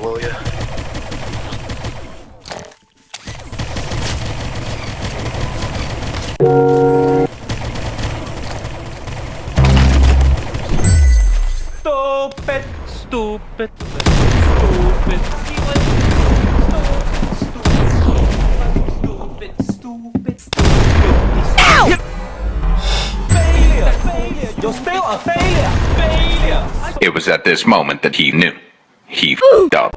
will you? Stupid, stupid, stupid, stupid, stupid, stupid. Ow! Failure! Failure! You're still a failure! Failure! It was at this moment that he knew. 他。